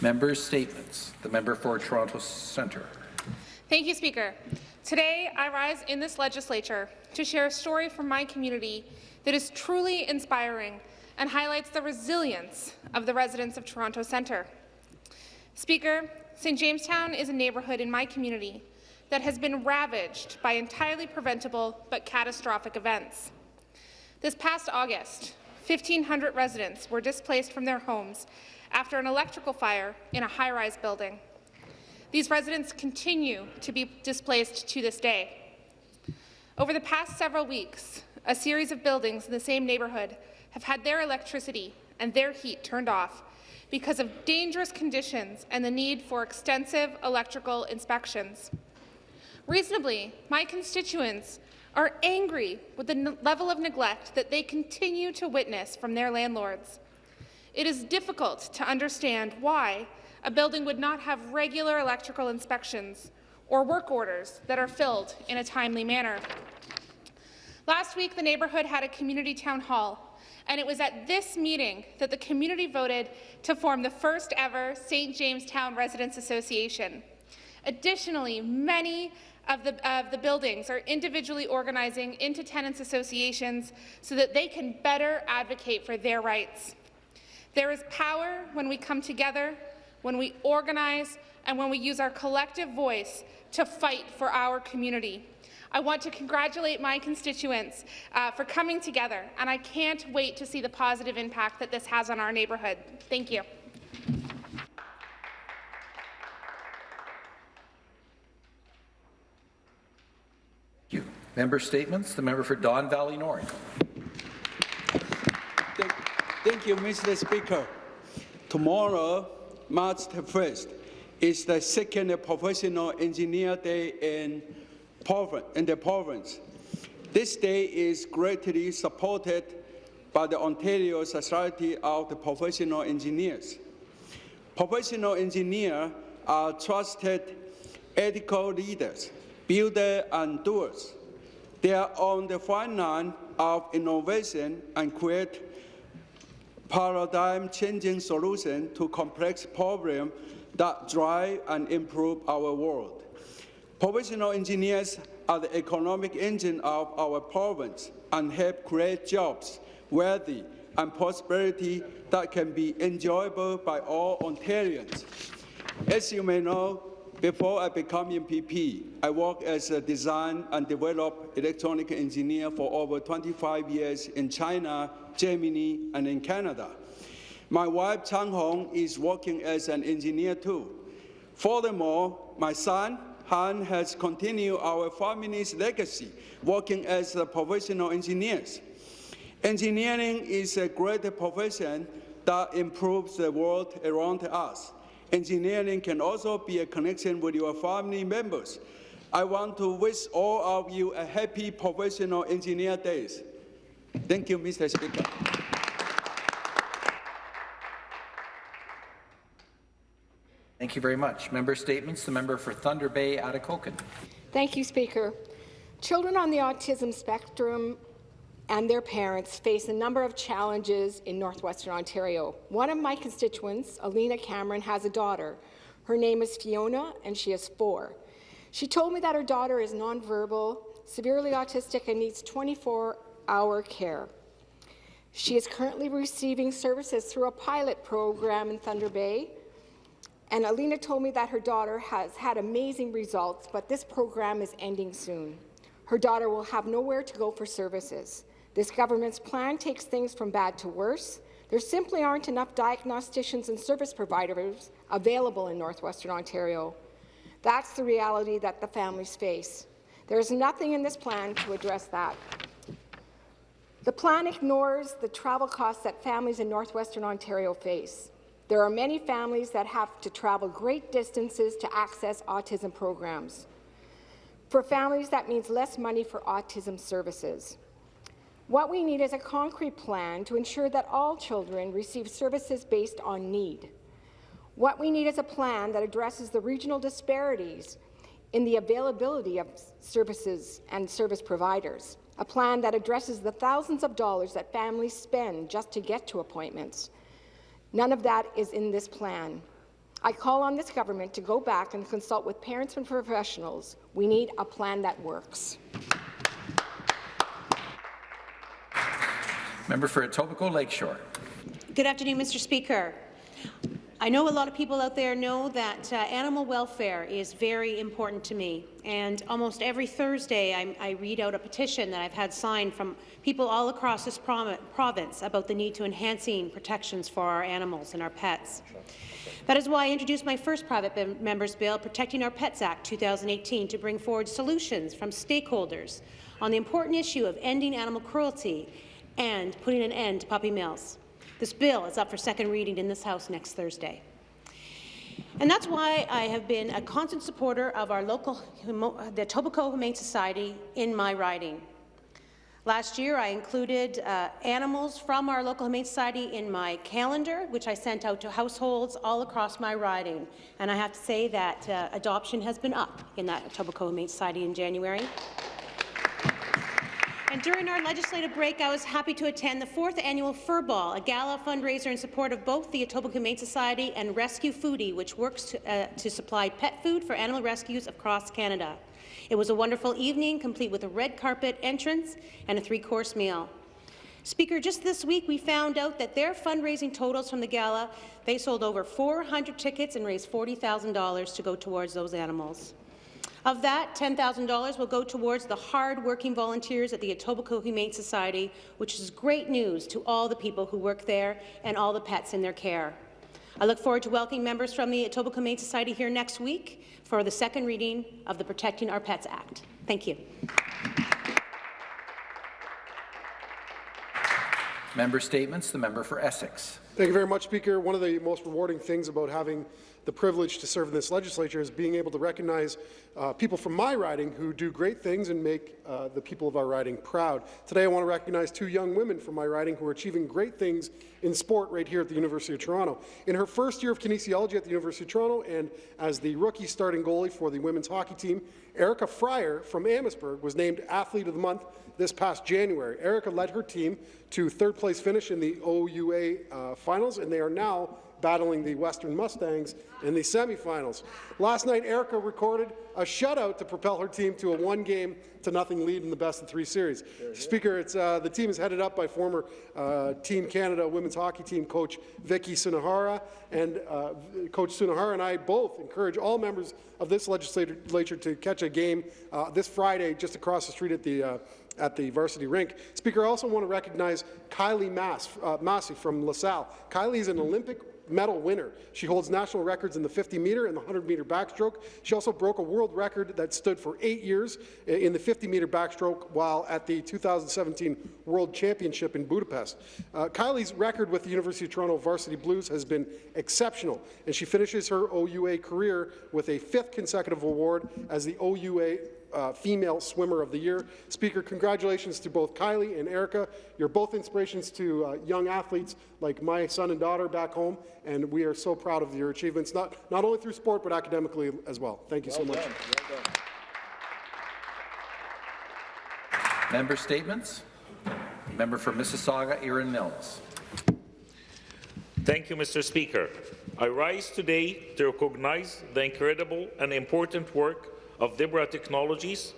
Members' statements. The member for Toronto Centre. Thank you, Speaker. Today, I rise in this legislature to share a story from my community that is truly inspiring and highlights the resilience of the residents of Toronto Centre. Speaker, St. Jamestown is a neighbourhood in my community that has been ravaged by entirely preventable but catastrophic events. This past August, 1,500 residents were displaced from their homes after an electrical fire in a high-rise building. These residents continue to be displaced to this day. Over the past several weeks, a series of buildings in the same neighbourhood have had their electricity and their heat turned off because of dangerous conditions and the need for extensive electrical inspections. Reasonably, my constituents are angry with the level of neglect that they continue to witness from their landlords. It is difficult to understand why a building would not have regular electrical inspections or work orders that are filled in a timely manner. Last week, the neighbourhood had a community town hall, and it was at this meeting that the community voted to form the first ever St. Jamestown Residents Association. Additionally, many of the, of the buildings are individually organizing into tenants associations so that they can better advocate for their rights. There is power when we come together, when we organize, and when we use our collective voice to fight for our community. I want to congratulate my constituents uh, for coming together, and I can't wait to see the positive impact that this has on our neighbourhood. Thank you. Thank you. Member statements. The member for Don Valley North. Thank, you, Mr. Speaker. Tomorrow, March 1st, is the second Professional Engineer Day in, in the province. This day is greatly supported by the Ontario Society of the Professional Engineers. Professional engineers are trusted ethical leaders, builders and doers. They are on the front line of innovation and create paradigm-changing solutions to complex problems that drive and improve our world. Professional engineers are the economic engine of our province and help create jobs, wealth, and prosperity that can be enjoyable by all Ontarians. As you may know, before I became MPP, I worked as a design and develop electronic engineer for over 25 years in China, Germany, and in Canada. My wife, Chang Hong, is working as an engineer too. Furthermore, my son, Han, has continued our family's legacy, working as a professional engineers. Engineering is a great profession that improves the world around us. Engineering can also be a connection with your family members. I want to wish all of you a happy Professional Engineer Days. Thank you, Mr. Speaker. Thank you very much. Member statements. The member for Thunder Bay, Atikokan. Thank you, Speaker. Children on the autism spectrum and their parents face a number of challenges in northwestern Ontario. One of my constituents, Alina Cameron, has a daughter. Her name is Fiona, and she is four. She told me that her daughter is nonverbal, severely autistic, and needs 24-hour care. She is currently receiving services through a pilot program in Thunder Bay, and Alina told me that her daughter has had amazing results, but this program is ending soon. Her daughter will have nowhere to go for services. This government's plan takes things from bad to worse. There simply aren't enough diagnosticians and service providers available in northwestern Ontario. That's the reality that the families face. There is nothing in this plan to address that. The plan ignores the travel costs that families in northwestern Ontario face. There are many families that have to travel great distances to access autism programs. For families, that means less money for autism services. What we need is a concrete plan to ensure that all children receive services based on need. What we need is a plan that addresses the regional disparities in the availability of services and service providers, a plan that addresses the thousands of dollars that families spend just to get to appointments. None of that is in this plan. I call on this government to go back and consult with parents and professionals. We need a plan that works. Member for Etobicoke Lakeshore. Good afternoon, Mr. Speaker. I know a lot of people out there know that uh, animal welfare is very important to me, and almost every Thursday I, I, read out a petition that I've had signed from people all across this province about the need to enhancing protections for our animals and our pets. That is why I introduced my first private member's bill, Protecting Our Pets Act 2018, to bring forward solutions from stakeholders on the important issue of ending animal cruelty and putting an end to puppy mills. This bill is up for second reading in this House next Thursday. And that's why I have been a constant supporter of our local, the Etobicoke Humane Society in my riding. Last year, I included uh, animals from our local Humane Society in my calendar, which I sent out to households all across my riding. And I have to say that uh, adoption has been up in that Etobicoke Humane Society in January. And during our legislative break, I was happy to attend the fourth annual Fur Ball, a gala fundraiser in support of both the Etobicoke Humane Society and Rescue Foodie, which works to, uh, to supply pet food for animal rescues across Canada. It was a wonderful evening, complete with a red carpet entrance and a three-course meal. Speaker, just this week we found out that their fundraising totals from the gala, they sold over 400 tickets and raised $40,000 to go towards those animals. Of that, $10,000 will go towards the hard-working volunteers at the Etobicoke Humane Society, which is great news to all the people who work there and all the pets in their care. I look forward to welcoming members from the Etobicoke Humane Society here next week for the second reading of the Protecting Our Pets Act. Thank you. Member statements. The member for Essex. Thank you very much, Speaker. One of the most rewarding things about having the privilege to serve in this legislature is being able to recognize uh, people from my riding who do great things and make uh, the people of our riding proud. Today I want to recognize two young women from my riding who are achieving great things in sport right here at the University of Toronto. In her first year of kinesiology at the University of Toronto and as the rookie starting goalie for the women's hockey team, Erica Fryer from Amherstburg was named Athlete of the Month this past January. Erica led her team to third place finish in the OUA uh, finals, and they are now battling the Western Mustangs in the semifinals. Last night, Erica recorded a shutout to propel her team to a one-game to nothing lead in the best of three series. Speaker, it's, uh, the team is headed up by former uh, Team Canada women's hockey team coach Vicky Sunohara, and uh, Coach Sunohara and I both encourage all members of this legislature to catch a game uh, this Friday just across the street at the uh, at the varsity rink. Speaker, I also want to recognize Kylie Masse, uh, Massey from LaSalle. Kylie is an Olympic medal winner. She holds national records in the 50-meter and the 100-meter backstroke. She also broke a world record that stood for eight years in the 50-meter backstroke while at the 2017 World Championship in Budapest. Uh, Kylie's record with the University of Toronto Varsity Blues has been exceptional, and she finishes her OUA career with a fifth consecutive award as the OUA uh, Female Swimmer of the Year. Speaker, congratulations to both Kylie and Erica. You're both inspirations to uh, young athletes like my son and daughter back home, and we are so proud of your achievements, not, not only through sport, but academically as well. Thank you well so done. much. Well Member statements. Member for Mississauga, Erin Mills. Thank you, Mr. Speaker. I rise today to recognize the incredible and important work of Zebra Technologies,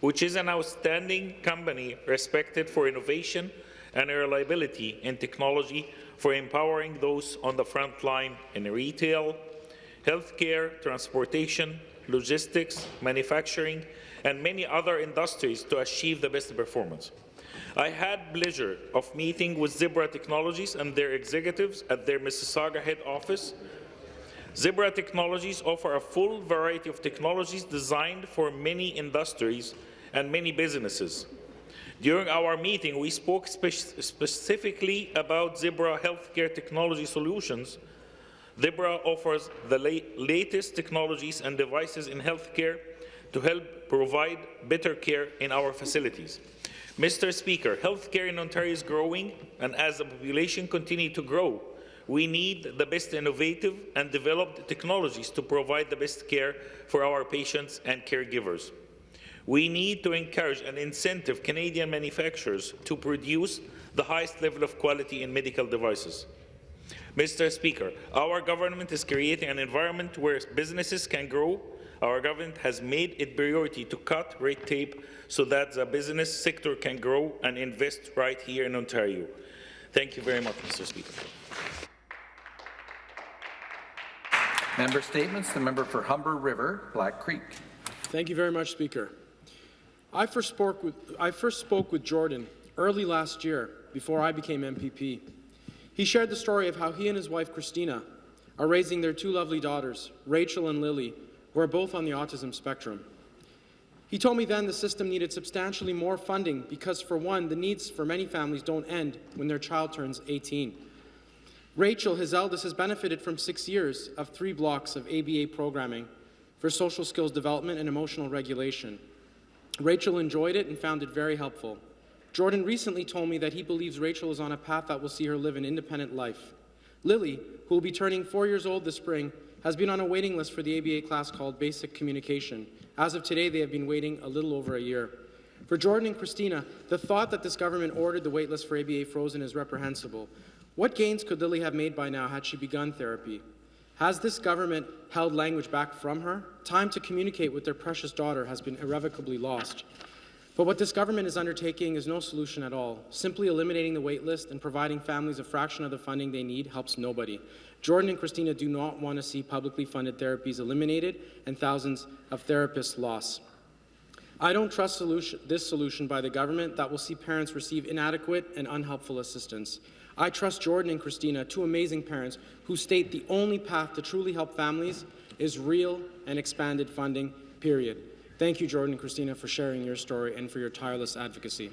which is an outstanding company respected for innovation and reliability in technology for empowering those on the front line in retail, healthcare, transportation, logistics, manufacturing, and many other industries to achieve the best performance. I had pleasure of meeting with Zebra Technologies and their executives at their Mississauga head office Zebra Technologies offer a full variety of technologies designed for many industries and many businesses. During our meeting, we spoke spe specifically about Zebra Healthcare Technology Solutions. Zebra offers the la latest technologies and devices in healthcare to help provide better care in our facilities. Mr. Speaker, healthcare in Ontario is growing, and as the population continues to grow, we need the best innovative and developed technologies to provide the best care for our patients and caregivers. We need to encourage and incentive Canadian manufacturers to produce the highest level of quality in medical devices. Mr. Speaker, our government is creating an environment where businesses can grow. Our government has made it priority to cut red tape so that the business sector can grow and invest right here in Ontario. Thank you very much, Mr. Speaker. Member statements. The member for Humber River, Black Creek. Thank you very much, Speaker. I first spoke with, I first spoke with Jordan early last year before I became MPP. He shared the story of how he and his wife, Christina, are raising their two lovely daughters, Rachel and Lily, who are both on the autism spectrum. He told me then the system needed substantially more funding because, for one, the needs for many families don't end when their child turns 18. Rachel, his eldest, has benefited from six years of three blocks of ABA programming for social skills development and emotional regulation. Rachel enjoyed it and found it very helpful. Jordan recently told me that he believes Rachel is on a path that will see her live an independent life. Lily, who will be turning four years old this spring, has been on a waiting list for the ABA class called Basic Communication. As of today, they have been waiting a little over a year. For Jordan and Christina, the thought that this government ordered the waitlist for ABA frozen is reprehensible. What gains could Lily have made by now had she begun therapy? Has this government held language back from her? Time to communicate with their precious daughter has been irrevocably lost. But what this government is undertaking is no solution at all. Simply eliminating the waitlist and providing families a fraction of the funding they need helps nobody. Jordan and Christina do not want to see publicly funded therapies eliminated and thousands of therapists lost. I don't trust solution, this solution by the government that will see parents receive inadequate and unhelpful assistance. I trust Jordan and Christina, two amazing parents, who state the only path to truly help families is real and expanded funding, period. Thank you, Jordan and Christina, for sharing your story and for your tireless advocacy.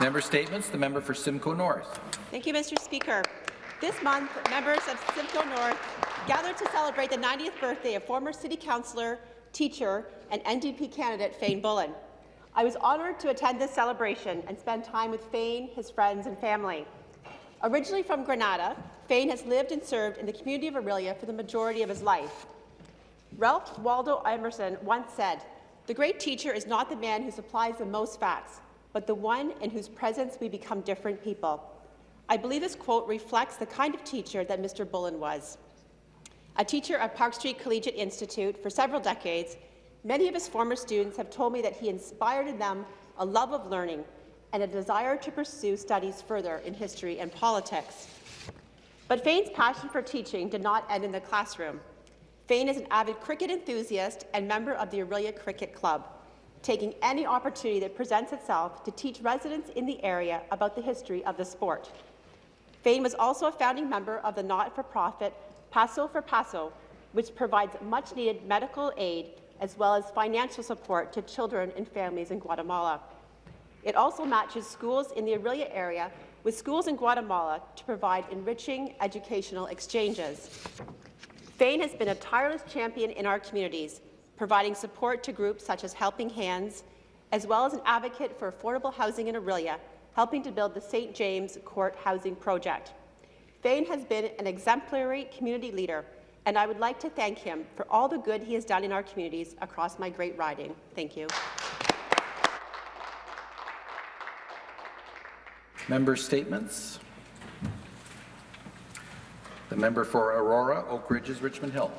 Member statements. The member for Simcoe North. Thank you, Mr. Speaker. This month, members of Simcoe North gathered to celebrate the 90th birthday of former City Councillor, teacher, and NDP candidate Fane Bullen. I was honoured to attend this celebration and spend time with Fane, his friends, and family. Originally from Granada, Fane has lived and served in the community of Orillia for the majority of his life. Ralph Waldo Emerson once said, The great teacher is not the man who supplies the most facts, but the one in whose presence we become different people. I believe this quote reflects the kind of teacher that Mr. Bullen was. A teacher at Park Street Collegiate Institute for several decades, Many of his former students have told me that he inspired in them a love of learning and a desire to pursue studies further in history and politics. But Fane's passion for teaching did not end in the classroom. Fane is an avid cricket enthusiast and member of the Orillia Cricket Club, taking any opportunity that presents itself to teach residents in the area about the history of the sport. Fane was also a founding member of the not-for-profit Paso for Paso, which provides much-needed medical aid as well as financial support to children and families in Guatemala. It also matches schools in the Orillia area with schools in Guatemala to provide enriching educational exchanges. Fane has been a tireless champion in our communities, providing support to groups such as Helping Hands, as well as an advocate for affordable housing in Orillia, helping to build the St. James Court Housing Project. Fane has been an exemplary community leader and I would like to thank him for all the good he has done in our communities across my great riding. Thank you. Member statements. The member for Aurora, Oak Ridges, Richmond Hill.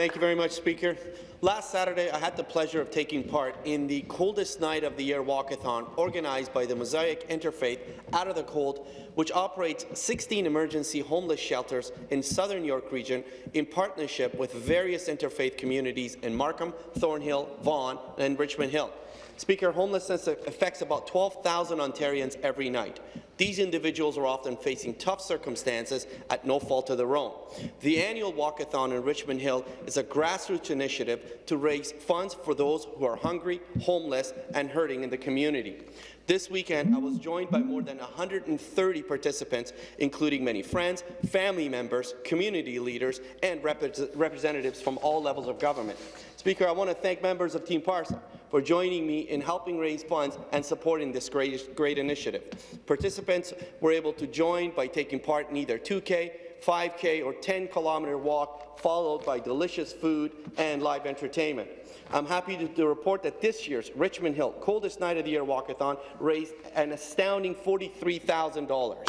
Thank you very much, Speaker. Last Saturday, I had the pleasure of taking part in the coldest night of the year walkathon organized by the Mosaic Interfaith Out of the Cold, which operates 16 emergency homeless shelters in southern York region in partnership with various interfaith communities in Markham, Thornhill, Vaughan, and Richmond Hill. Speaker, homelessness affects about 12,000 Ontarians every night. These individuals are often facing tough circumstances at no fault of their own. The annual walkathon in Richmond Hill is a grassroots initiative to raise funds for those who are hungry, homeless, and hurting in the community. This weekend, I was joined by more than 130 participants, including many friends, family members, community leaders, and rep representatives from all levels of government. Speaker, I want to thank members of Team Parsa for joining me in helping raise funds and supporting this great, great initiative. Participants were able to join by taking part in either 2K, 5K, or 10-kilometer walk, followed by delicious food and live entertainment. I'm happy to, to report that this year's Richmond Hill Coldest Night of the Year Walkathon raised an astounding $43,000.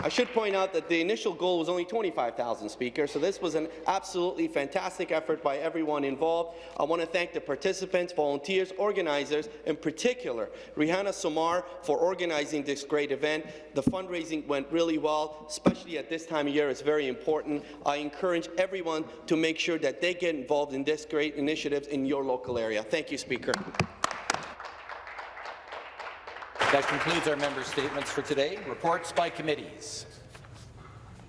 I, should point out that the initial goal was only 25,000, speakers, so this was an absolutely fantastic effort by everyone involved. I want to thank the participants, volunteers, organizers, in particular, Rihanna Somar for organizing this great event. The fundraising went really well, especially at this time of year. It's very important. I encourage everyone to make sure that they get involved in this great initiatives in your local area. Thank you, Speaker. That concludes our member statements for today. Reports by committees.